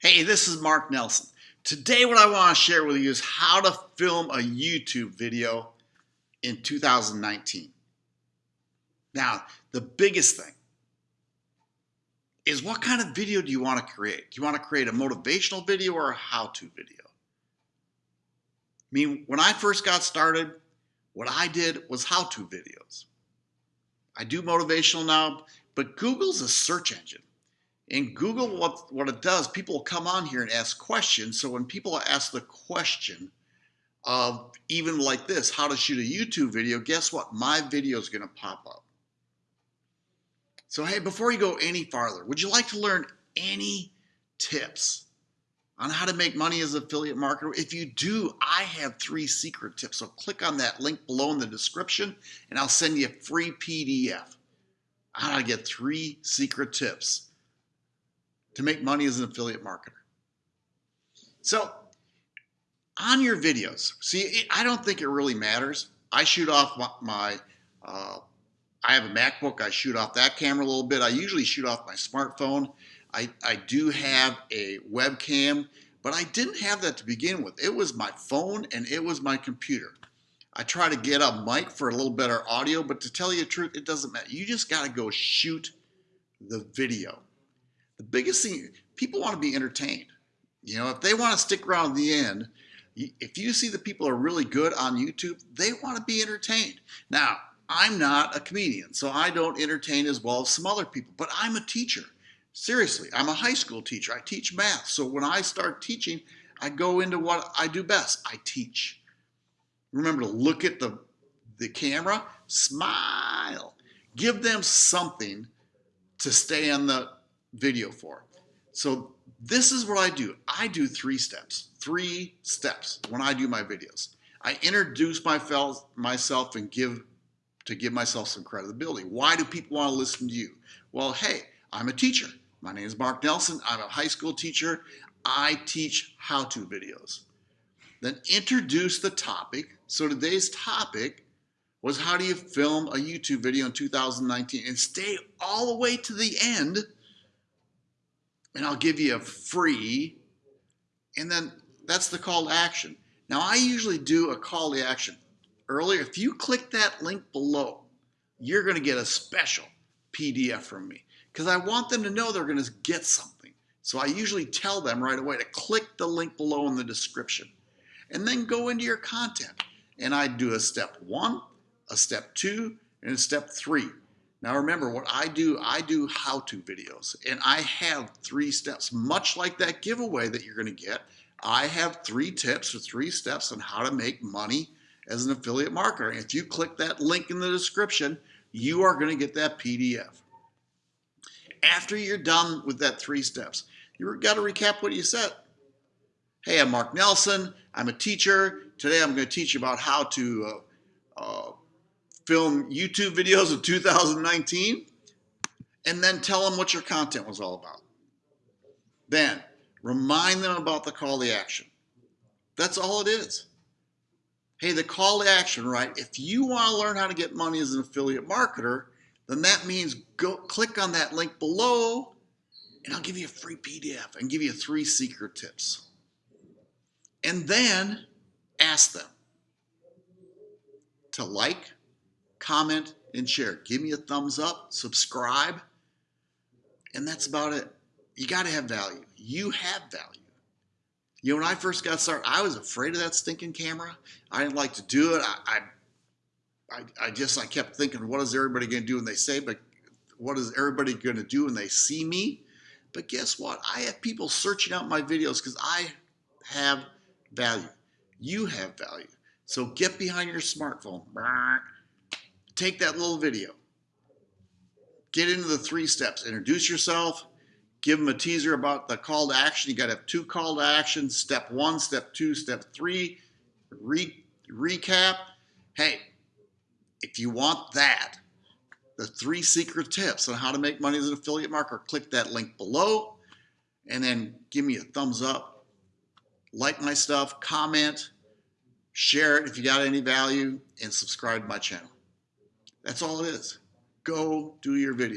Hey, this is Mark Nelson. Today what I want to share with you is how to film a YouTube video in 2019. Now, the biggest thing is what kind of video do you want to create? Do you want to create a motivational video or a how-to video? I mean, when I first got started, what I did was how-to videos. I do motivational now, but Google's a search engine. In Google, what, what it does, people come on here and ask questions. So when people ask the question of even like this, how to shoot a YouTube video, guess what? My video is going to pop up. So hey, before you go any farther, would you like to learn any tips on how to make money as an affiliate marketer? If you do, I have three secret tips. So click on that link below in the description and I'll send you a free PDF on how to get three secret tips to make money as an affiliate marketer. So on your videos, see, I don't think it really matters. I shoot off my, my uh, I have a MacBook. I shoot off that camera a little bit. I usually shoot off my smartphone. I, I do have a webcam, but I didn't have that to begin with. It was my phone and it was my computer. I try to get a mic for a little better audio, but to tell you the truth, it doesn't matter. You just got to go shoot the video. The biggest thing, people want to be entertained. You know, if they want to stick around the end, if you see the people are really good on YouTube, they want to be entertained. Now, I'm not a comedian, so I don't entertain as well as some other people, but I'm a teacher. Seriously, I'm a high school teacher. I teach math. So when I start teaching, I go into what I do best. I teach. Remember to look at the, the camera, smile, give them something to stay on the video for. So this is what I do. I do three steps, three steps when I do my videos. I introduce myself, myself and give to give myself some credibility. Why do people want to listen to you? Well, hey, I'm a teacher. My name is Mark Nelson. I'm a high school teacher. I teach how-to videos. Then introduce the topic. So today's topic was how do you film a YouTube video in 2019 and stay all the way to the end and I'll give you a free, and then that's the call to action. Now I usually do a call to action earlier. If you click that link below, you're gonna get a special PDF from me because I want them to know they're gonna get something. So I usually tell them right away to click the link below in the description and then go into your content. And I do a step one, a step two, and a step three. Now remember what I do, I do how-to videos and I have three steps, much like that giveaway that you're gonna get. I have three tips or three steps on how to make money as an affiliate marketer. If you click that link in the description, you are gonna get that PDF. After you're done with that three steps, you've got to recap what you said. Hey, I'm Mark Nelson. I'm a teacher. Today I'm going to teach you about how to uh, uh, film YouTube videos of 2019 and then tell them what your content was all about. Then remind them about the call to action. That's all it is. Hey, the call to action, right? If you want to learn how to get money as an affiliate marketer, then that means go click on that link below and I'll give you a free PDF and give you three secret tips. And then ask them to like, comment, and share. Give me a thumbs up, subscribe, and that's about it. You got to have value. You have value. You know, when I first got started, I was afraid of that stinking camera. I didn't like to do it. I, I, I just, I kept thinking, what is everybody going to do when they say, but what is everybody going to do when they see me? But guess what? I have people searching out my videos because I have value. You have value. So get behind your smartphone take that little video, get into the three steps, introduce yourself, give them a teaser about the call to action. You got to have two call to actions, step one, step two, step three, re recap. Hey, if you want that, the three secret tips on how to make money as an affiliate marketer, click that link below. And then give me a thumbs up, like my stuff, comment, share it if you got any value, and subscribe to my channel. That's all it is. Go do your video.